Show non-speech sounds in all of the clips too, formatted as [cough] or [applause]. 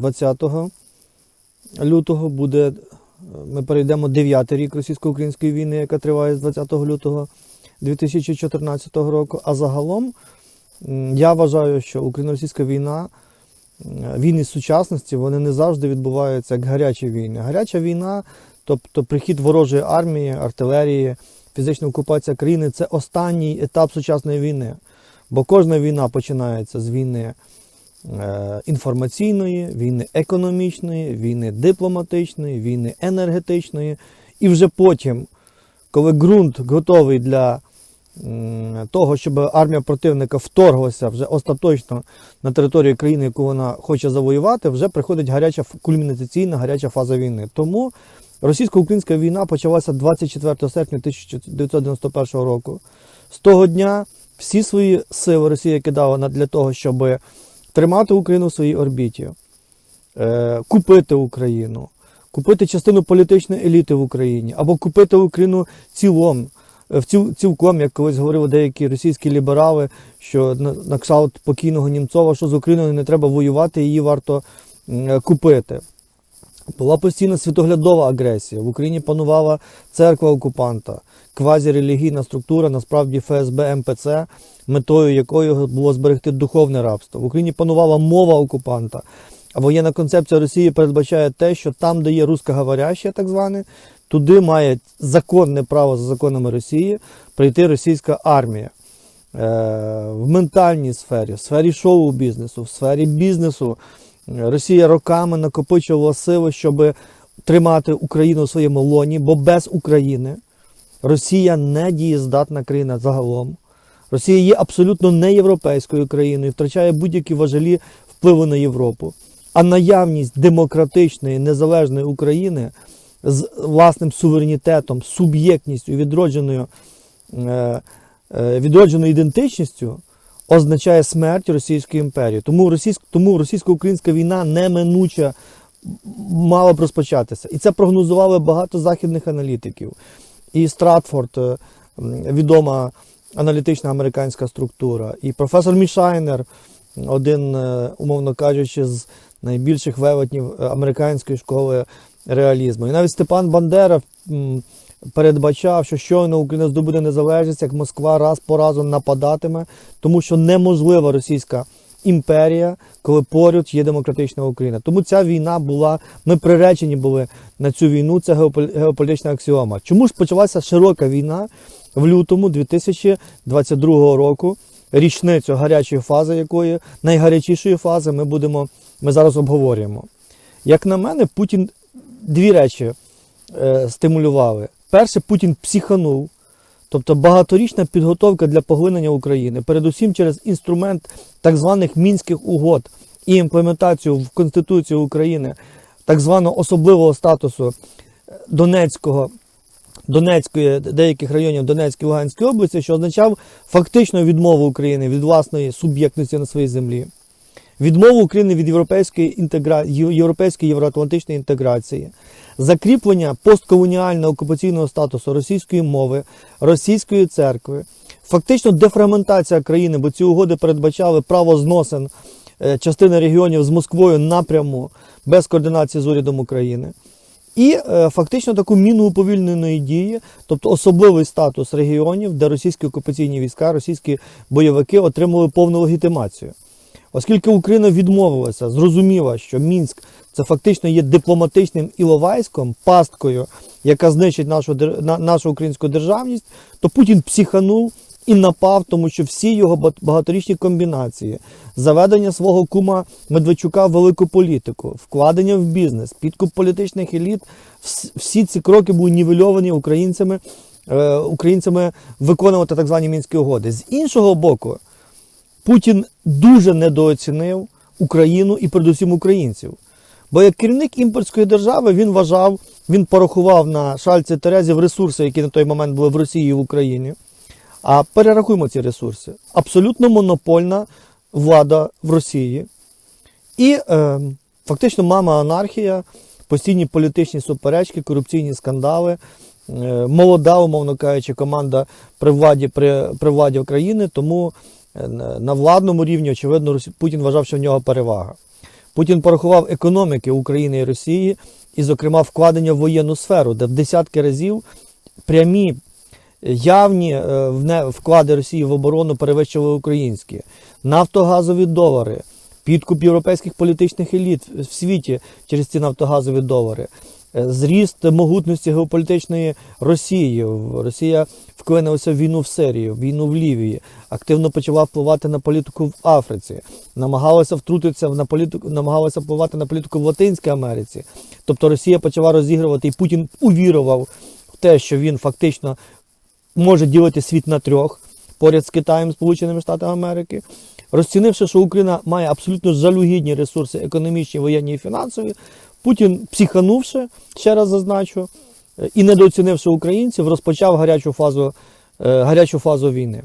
20 лютого буде, ми перейдемо 9 рік російсько-української війни, яка триває з 20 лютого 2014 року. А загалом я вважаю, що україно-російська війна, війни сучасності, вони не завжди відбуваються як гарячі війни. Гаряча війна, тобто прихід ворожої армії, артилерії, фізична окупація країни це останній етап сучасної війни. Бо кожна війна починається з війни інформаційної, війни економічної, війни дипломатичної, війни енергетичної. І вже потім, коли ґрунт готовий для того, щоб армія противника вторглася вже остаточно на територію країни, яку вона хоче завоювати, вже приходить гаряча кульмінаційна гаряча фаза війни. Тому російсько-українська війна почалася 24 серпня 1991 року. З того дня всі свої сили Росія кидала для того, щоб тримати Україну в своїй орбіті, е, купити Україну, купити частину політичної еліти в Україні, або купити Україну цілом, е, в ціл, цілком, як колись говорили деякі російські ліберали, що на, на кшталт покійного Німцова, що з Україною не треба воювати, її варто е, купити. Була постійна світоглядова агресія. В Україні панувала церква окупанта, квазірелігійна структура, насправді ФСБ МПЦ, метою якої було зберегти духовне рабство. В Україні панувала мова окупанта. А воєнна концепція Росії передбачає те, що там, де є русскоговорящі, так зване, туди має законне право за законами Росії прийти російська армія. Е, в ментальній сфері, в сфері шоу-бізнесу, в сфері бізнесу Росія роками накопичувала сили, щоб тримати Україну в своєму лоні, бо без України Росія не дієздатна країна загалом. Росія є абсолютно не європейською країною, втрачає будь-які важелі впливу на Європу. А наявність демократичної незалежної України з власним суверенітетом, суб'єктністю, відродженою, е, е, відродженою ідентичністю означає смерть Російської імперії. Тому, російсько, тому російсько-українська війна неминуча мала б розпочатися. І це прогнозували багато західних аналітиків. І Стратфорд, е, відома аналітична американська структура, і професор Мішайнер, один, е, умовно кажучи, з найбільших велетнів е, американської школи реалізму. І навіть Степан Бандера передбачав, що щойно Україна здобуде незалежність, як Москва раз по разу нападатиме, тому що неможлива російська імперія, коли поряд є демократична Україна. Тому ця війна була, ми приречені були на цю війну, це геополітична аксіома. Чому ж почалася широка війна в лютому 2022 року? Річницю гарячої фази, якої найгарячішої фази ми будемо, ми зараз обговорюємо. Як на мене, Путін дві речі е, стимулювали. Перше, Путін психанув, тобто багаторічна підготовка для поглинення України, передусім через інструмент так званих мінських угод і імплементацію в Конституцію України так званого особливого статусу Донецького. Донецької, деяких районів Донецької Луганської області, що означав фактично відмову України від власної суб'єктності на своїй землі, відмову України від європейської інтегра... європейської євроатлантичної інтеграції, закріплення постколоніального окупаційного статусу російської мови, російської церкви, фактично дефрагментація країни, бо ці угоди передбачали право зносин е, частини регіонів з Москвою напряму без координації з урядом України. І е, фактично таку міну уповільненої дії, тобто особливий статус регіонів, де російські окупаційні війська, російські бойовики отримали повну легітимацію. Оскільки Україна відмовилася, зрозуміла, що Мінськ це фактично є дипломатичним іловайськом, пасткою, яка знищить нашу, нашу українську державність, то Путін психанув і напав, тому що всі його ба- багаторічні комбінації, заведення свого кума Медведчука в велику політику, вкладення в бізнес, підкуп політичних еліт, всі ці кроки були нівельовані українцями, е, українцями виконувати так звані мінські угоди. З іншого боку, Путін дуже недооцінив Україну і передусім українців. Бо як керівник імперської держави він вважав, він порахував на шальці Терезів ресурси, які на той момент були в Росії і в Україні. А перерахуємо ці ресурси. Абсолютно монопольна влада в Росії. І е, фактично мама анархія, постійні політичні суперечки, корупційні скандали, е, молода, умовно кажучи, команда при владі, при, при владі України, тому на на владному рівні, очевидно, Путін вважав, що в нього перевага. Путін порахував економіки України і Росії, і, зокрема, вкладення в воєнну сферу, де в десятки разів прямі явні е, вклади Росії в оборону перевищували українські, нафтогазові долари, підкуп європейських політичних еліт в світі через ці нафтогазові долари, е, зріст могутності геополітичної Росії. Росія вклинилася в війну в Сирії, в війну в Лівії, активно почала впливати на політику в Африці, намагалася втрутитися на політику, намагалася впливати на політику в Латинській Америці. Тобто Росія почала розігрувати, і Путін увірував в те, що він фактично може ділити світ на трьох поряд з Китаєм, Сполученими Штатами Америки. Розцінивши, що Україна має абсолютно жалюгідні ресурси економічні, воєнні і фінансові, Путін, психанувши, ще раз зазначу, е, і недооцінивши українців, розпочав гарячу фазу, е, гарячу фазу війни.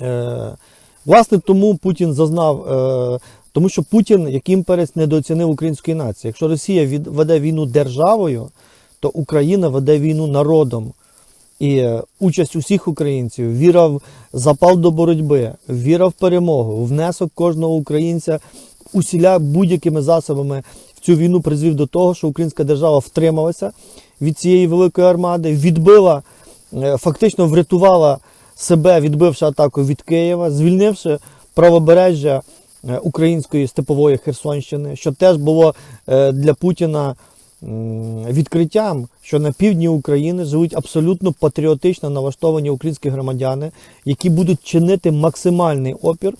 Е, Власне, тому Путін зазнав, тому що Путін, як імперець, недооцінив української нації. Якщо Росія веде війну державою, то Україна веде війну народом. І участь усіх українців, віра в запал до боротьби, віра в перемогу, внесок кожного українця усіля будь-якими засобами цю війну призвів до того, що українська держава втрималася від цієї великої армади, відбила, е, фактично врятувала себе, відбивши атаку від Києва, звільнивши правобережжя е, української степової Херсонщини, що теж було е, для Путіна відкриттям, що на півдні України живуть абсолютно патріотично налаштовані українські громадяни, які будуть чинити максимальний опір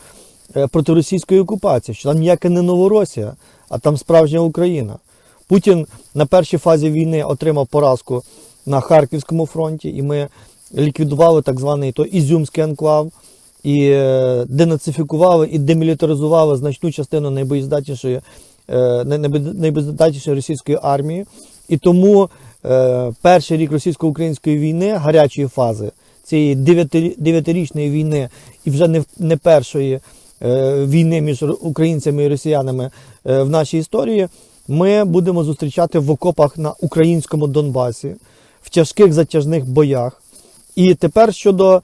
проти російської окупації, що там ніяка не Новоросія, а там справжня Україна. Путін на першій фазі війни отримав поразку на Харківському фронті, і ми ліквідували так званий то Ізюмський анклав і е, денацифікували і демілітаризували значну частину найбоєздатнішої, е, найбоєздатнішої російської армії. І тому е, перший рік російсько-української війни, гарячої фази, цієї дев'ятирі- дев'ятирічної війни, і вже не, не першої війни між українцями і росіянами е, в нашій історії, ми будемо зустрічати в окопах на українському Донбасі, в тяжких затяжних боях. І тепер щодо, е,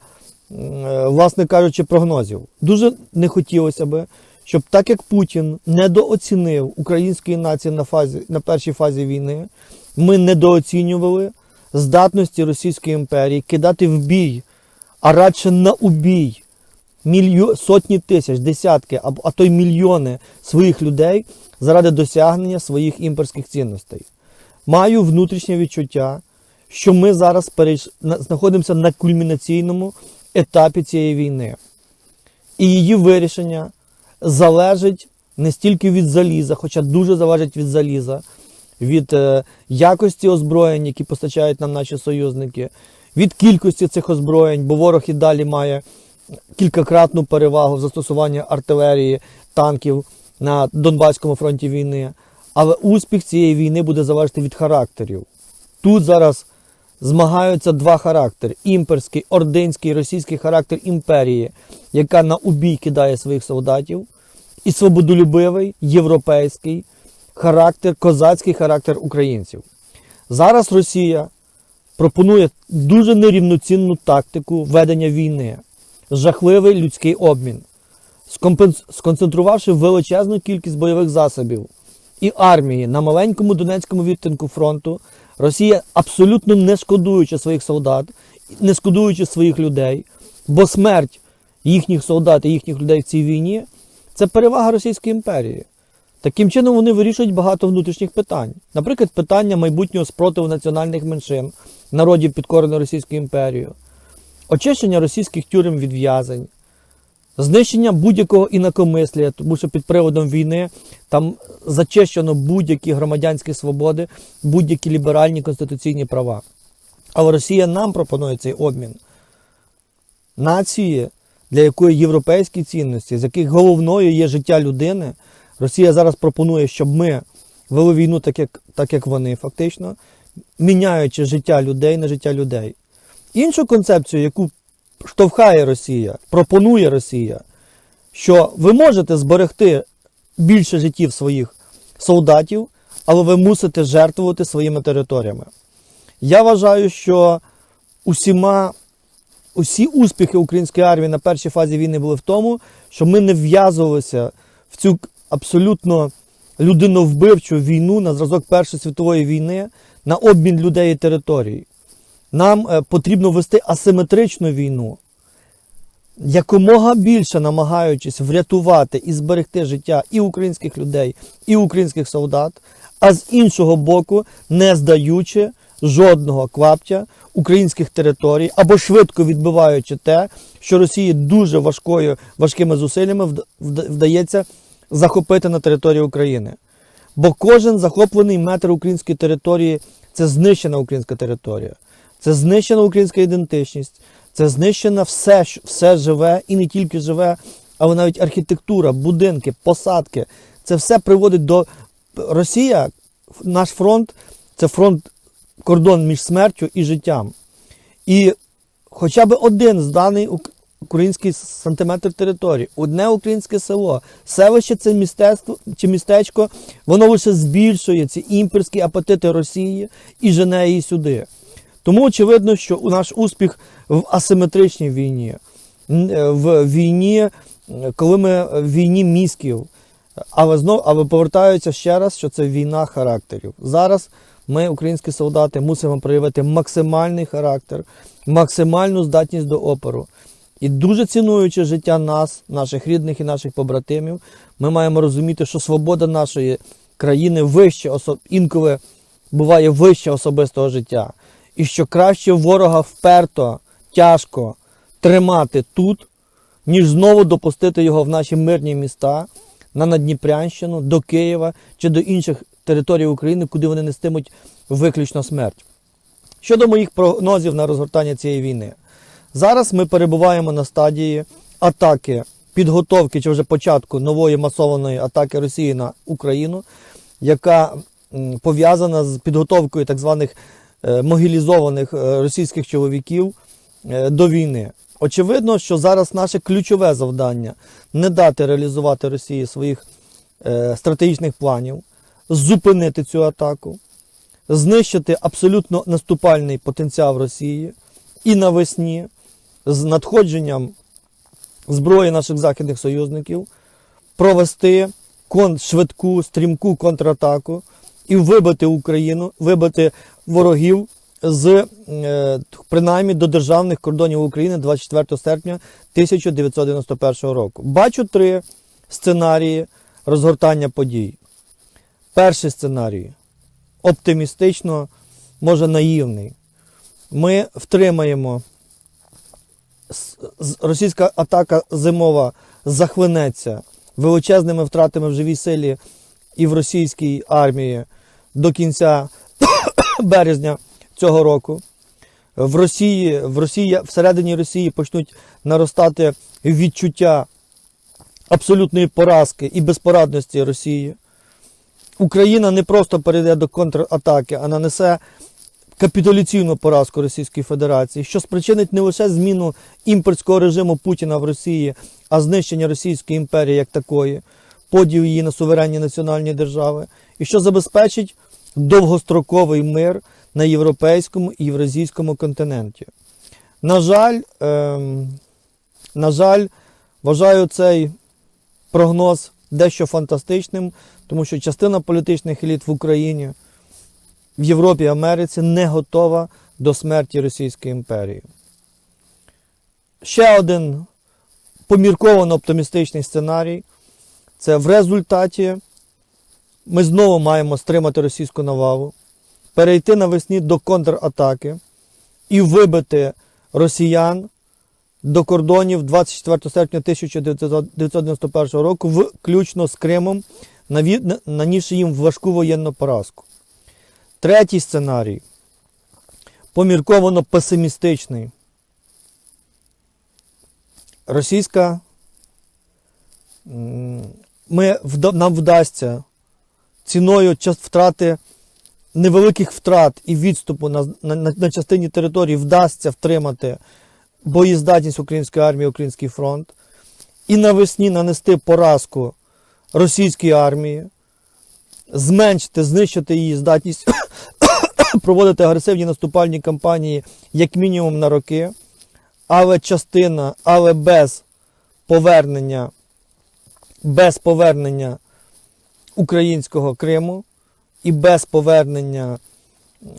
власне кажучи, прогнозів. Дуже не хотілося би, щоб так як Путін недооцінив української нації на, фазі, на першій фазі війни, ми недооцінювали здатності Російської імперії кидати в бій, а радше на убій мільйо... сотні тисяч, десятки, а, то й мільйони своїх людей заради досягнення своїх імперських цінностей. Маю внутрішнє відчуття, що ми зараз перейш... знаходимося на кульмінаційному етапі цієї війни. І її вирішення залежить не стільки від заліза, хоча дуже залежить від заліза, від е, якості озброєнь, які постачають нам наші союзники, від кількості цих озброєнь, бо ворог і далі має кількакратну перевагу в застосуванні артилерії, танків на Донбаському фронті війни. Але успіх цієї війни буде залежати від характерів. Тут зараз змагаються два характери: імперський, ординський, російський характер імперії, яка на убій кидає своїх солдатів, і свободолюбивий європейський характер, козацький характер українців. Зараз Росія пропонує дуже нерівноцінну тактику ведення війни, жахливий людський обмін, сконцентрувавши величезну кількість бойових засобів і армії на маленькому Донецькому відтинку фронту, Росія абсолютно не шкодуючи своїх солдат, не шкодуючи своїх людей, бо смерть їхніх солдат і їхніх людей в цій війні це перевага Російської імперії. Таким чином вони вирішують багато внутрішніх питань. Наприклад, питання майбутнього спротиву національних меншин, народів підкорених Російською імперією, очищення російських тюрем від в'язень, знищення будь-якого інакомислія, тому що під приводом війни там зачищено будь-які громадянські свободи, будь-які ліберальні конституційні права. Але Росія нам пропонує цей обмін. Нації, для якої європейські цінності, з яких головною є життя людини, Росія зараз пропонує, щоб ми вели війну так, як, так, як вони, фактично, міняючи життя людей на життя людей. Іншу концепцію, яку штовхає Росія, пропонує Росія, що ви можете зберегти більше життів своїх солдатів, але ви мусите жертвувати своїми територіями. Я вважаю, що усіма, усі успіхи української армії на першій фазі війни були в тому, що ми не вв'язувалися в цю абсолютно людиновбивчу війну на зразок Першої світової війни на обмін людей і територій. Нам е, потрібно вести асиметричну війну, якомога більше намагаючись врятувати і зберегти життя і українських людей, і українських солдат, а з іншого боку, не здаючи жодного кваптя українських територій або швидко відбиваючи те, що Росії дуже важкою, важкими зусиллями вд- вд- вдається захопити на території України. Бо кожен захоплений метр української території це знищена українська територія, це знищена українська ідентичність, це знищено все, все живе і не тільки живе, але навіть архітектура, будинки, посадки. Це все приводить до Росія, наш фронт це фронт кордон між смертю і життям. І хоча б один зданий ук- український сантиметр території, одне українське село, селище це містечко чи містечко, воно лише збільшує ці імперські апетити Росії і жене її сюди. Тому очевидно, що наш успіх в асиметричній війні, е, в війні, е, коли ми в війні мізків, але знов, але повертаються ще раз, що це війна характерів. Зараз ми, українські солдати, мусимо проявити максимальний характер, максимальну здатність до опору. І дуже цінуючи життя нас, наших рідних і наших побратимів, ми маємо розуміти, що свобода нашої країни вище, осо- інколи буває вище особистого життя. І що краще ворога вперто, тяжко тримати тут, ніж знову допустити його в наші мирні міста, на Надніпрянщину, до Києва чи до інших територій України, куди вони нестимуть виключно смерть. Щодо моїх прогнозів на розгортання цієї війни, зараз ми перебуваємо на стадії атаки, підготовки чи вже початку нової масованої атаки Росії на Україну, яка пов'язана з підготовкою так званих могілізованих е, російських чоловіків е, до війни. Очевидно, що зараз наше ключове завдання не дати реалізувати Росії своїх е, стратегічних планів, зупинити цю атаку, знищити абсолютно наступальний потенціал Росії і навесні з надходженням зброї наших західних союзників провести швидку, стрімку контратаку і вибити Україну, вибити ворогів з е, принаймні до державних кордонів України 24 серпня 1991 року. Бачу три сценарії розгортання подій. Перший сценарій оптимістично, може наївний. Ми втримаємо російська атака зимова захлинеться величезними втратами в живій силі і в російській армії до кінця [coughs] березня цього року. В Росії, в Росії, всередині Росії почнуть наростати відчуття абсолютної поразки і безпорадності Росії. Україна не просто перейде до контратаки, а нанесе капітуляційну поразку Російської Федерації, що спричинить не лише зміну імперського режиму Путіна в Росії, а знищення Російської імперії як такої, поділ її на суверенні національні держави, і що забезпечить довгостроковий мир на європейському і євразійському континенті. На жаль, ем, на жаль, вважаю цей прогноз дещо фантастичним, тому що частина політичних еліт в Україні, в Європі Америці не готова до смерті Російської імперії. Ще один помірковано оптимістичний сценарій це в результаті ми знову маємо стримати російську навалу, перейти навесні до контратаки і вибити росіян до кордонів 24 серпня 1991 року, включно з Кримом, нанісши їм важку воєнну поразку. Третій сценарій помірковано песимістичний. Російська ми, нам вдасться ціною втрати невеликих втрат і відступу на, на, на, частині території вдасться втримати боєздатність української армії, український фронт, і навесні нанести поразку російській армії, зменшити, знищити її здатність [coughs] проводити агресивні наступальні кампанії як мінімум на роки, але частина, але без повернення, без повернення українського Криму і без повернення,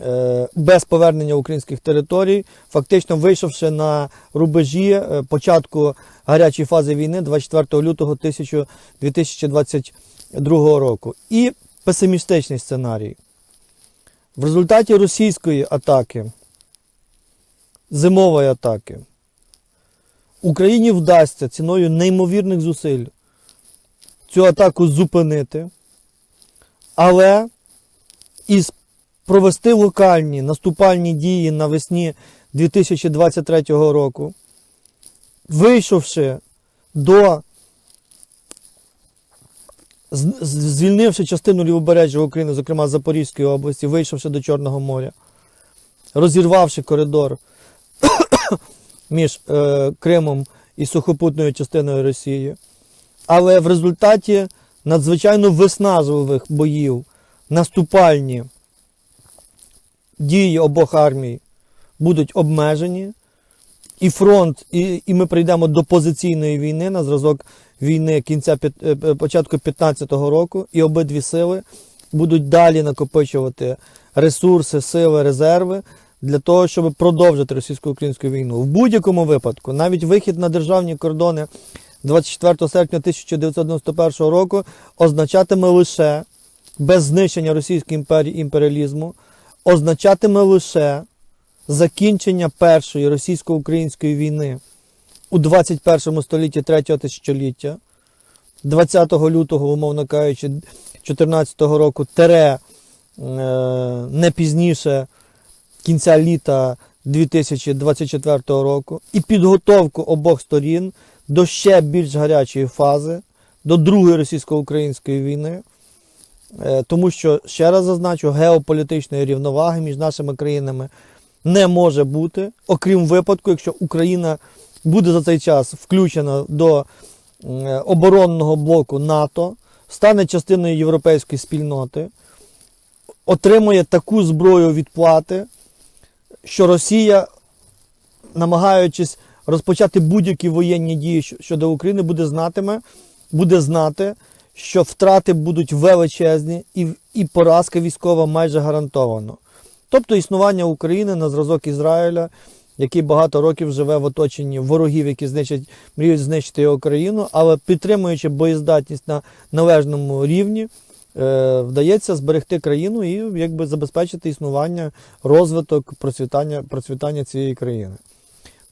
е, без повернення українських територій, фактично вийшовши на рубежі е, початку гарячої фази війни 24 лютого 1000 2022 року. І песимістичний сценарій. В результаті російської атаки, зимової атаки, Україні вдасться ціною неймовірних зусиль цю атаку зупинити, але і провести локальні наступальні дії навесні 2023 року, вийшовши до звільнивши частину лівобережжя України, зокрема Запорізької області, вийшовши до Чорного моря, розірвавши коридор [coughs] між е, Кримом і сухопутною частиною Росії. Але в результаті надзвичайно виснажливих боїв наступальні дії обох армій будуть обмежені, і фронт, і, і ми прийдемо до позиційної війни на зразок війни кінця е, е, початку 15-го року, і обидві сили будуть далі накопичувати ресурси, сили, резерви для того, щоб продовжити російсько-українську війну. В будь-якому випадку, навіть вихід на державні кордони 24 серпня 1991 року означатиме лише без знищення Російської імперії імперіалізму, означатиме лише закінчення першої російсько-української війни у 21 столітті третього тисячоліття, 20 лютого, умовно кажучи, 2014 року, тере е, не пізніше кінця літа 2024 року, і підготовку обох сторін до ще більш гарячої фази, до другої російсько-української війни. Е, Тому що, ще раз зазначу, геополітичної рівноваги між нашими країнами не може бути, окрім випадку, якщо Україна буде за цей час включена до е, оборонного блоку НАТО, стане частиною європейської спільноти, отримує таку зброю відплати, що Росія, намагаючись розпочати будь-які воєнні дії щодо України, буде знатиме, буде знати, що втрати будуть величезні і, і поразка військова майже гарантовано. Тобто існування України на зразок Ізраїля, який багато років живе в оточенні ворогів, які знищать, мріють знищити його країну, але підтримуючи боєздатність на належному рівні, е, вдається зберегти країну і якби забезпечити існування, розвиток, процвітання, процвітання цієї країни.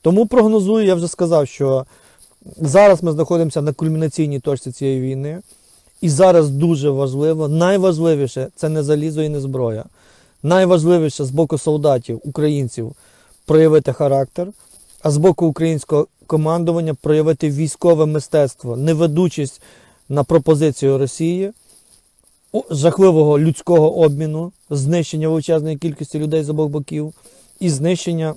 Тому прогнозую, я вже сказав, що зараз ми знаходимося на кульмінаційній точці цієї війни. І зараз дуже важливо, найважливіше це не залізо і не зброя. Найважливіше з боку солдатів, українців проявити характер, а з боку українського командування проявити військове мистецтво, не ведучись на пропозицію Росії, жахливого людського обміну, знищення величезної кількості людей з обох боків, і знищення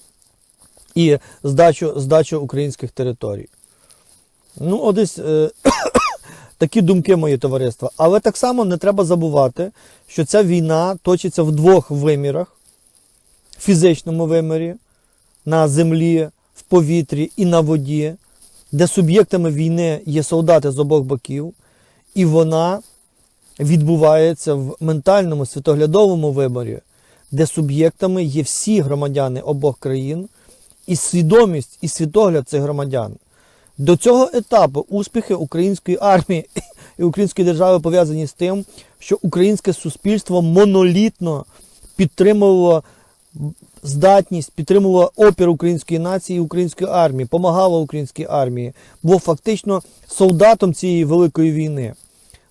і здачу, здачу українських територій. Ну, одесь е, [coughs] такі думки мої товариства. Але так само не треба забувати, що ця війна точиться в двох вимірах: в фізичному вимірі, на землі, в повітрі і на воді, де суб'єктами війни є солдати з обох боків, і вона відбувається в ментальному світоглядовому виборі, де суб'єктами є всі громадяни обох країн, і свідомість і світогляд цих громадян. До цього етапу успіхи української армії і української держави пов'язані з тим, що українське суспільство монолітно підтримувало здатність, підтримувало опір української нації і української армії, помагало українській армії, було фактично солдатом цієї великої війни.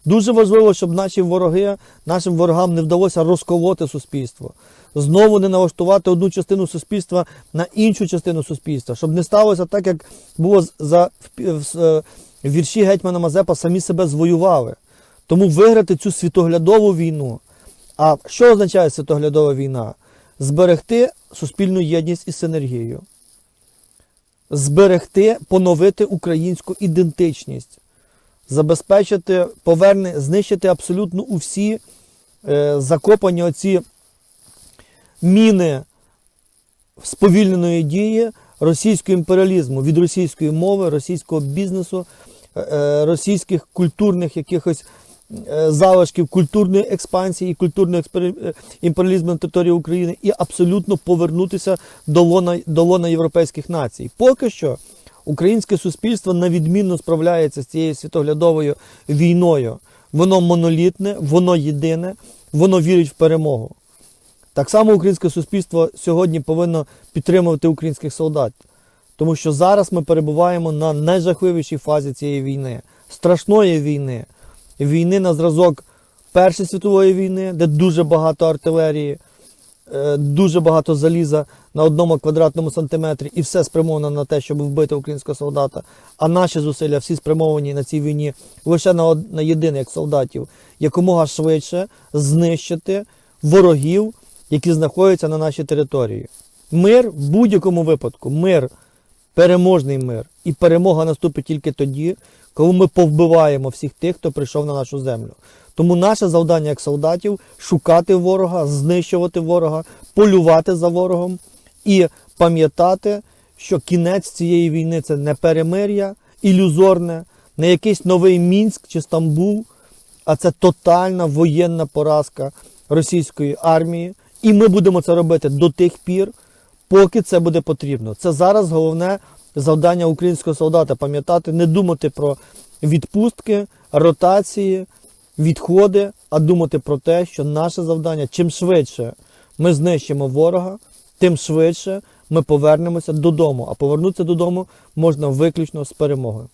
Дуже важливо, щоб наші вороги, нашим ворогам не вдалося розколоти суспільство. Знову не налаштувати одну частину суспільства на іншу частину суспільства, щоб не сталося так, як було за е, вірші Гетьмана Мазепа самі себе звоювали. Тому виграти цю світоглядову війну. А що означає світоглядова війна? Зберегти суспільну єдність і синергію, зберегти, поновити українську ідентичність, забезпечити, поверне, знищити абсолютно усі е, закопані оці міни сповільненої дії російського імперіалізму від російської мови, російського бізнесу, е, е, російських культурних якихось е, залишків культурної експансії і культурного імперіалізму на території України і абсолютно повернутися до лона, до лона європейських націй. Поки що українське суспільство навідмінно справляється з цією світоглядовою війною. Воно монолітне, воно єдине, воно вірить в перемогу. Так само українське суспільство сьогодні повинно підтримувати українських солдат, тому що зараз ми перебуваємо на найжахливішій фазі цієї війни, страшної війни, війни на зразок Першої світової війни, де дуже багато артилерії, е, дуже багато заліза на одному квадратному сантиметрі, і все спрямовано на те, щоб вбити українського солдата. А наші зусилля всі спрямовані на цій війні лише на, од- на єдине, як солдатів, якомога швидше знищити ворогів, які знаходяться на нашій території. Мир в будь-якому випадку, мир, переможний мир. І перемога наступить тільки тоді, коли ми повбиваємо всіх тих, хто прийшов на нашу землю. Тому наше завдання як солдатів шукати ворога, знищувати ворога, полювати за ворогом і пам'ятати, що кінець цієї війни це не перемир'я, ілюзорне, не якийсь новий Мінськ чи Стамбул, а це тотальна воєнна поразка російської армії. І ми будемо це робити до тих пір, поки це буде потрібно. Це зараз головне завдання українського солдата пам'ятати, не думати про відпустки, ротації, відходи, а думати про те, що наше завдання чим швидше ми знищимо ворога, тим швидше ми повернемося додому. А повернутися додому можна виключно з перемогою.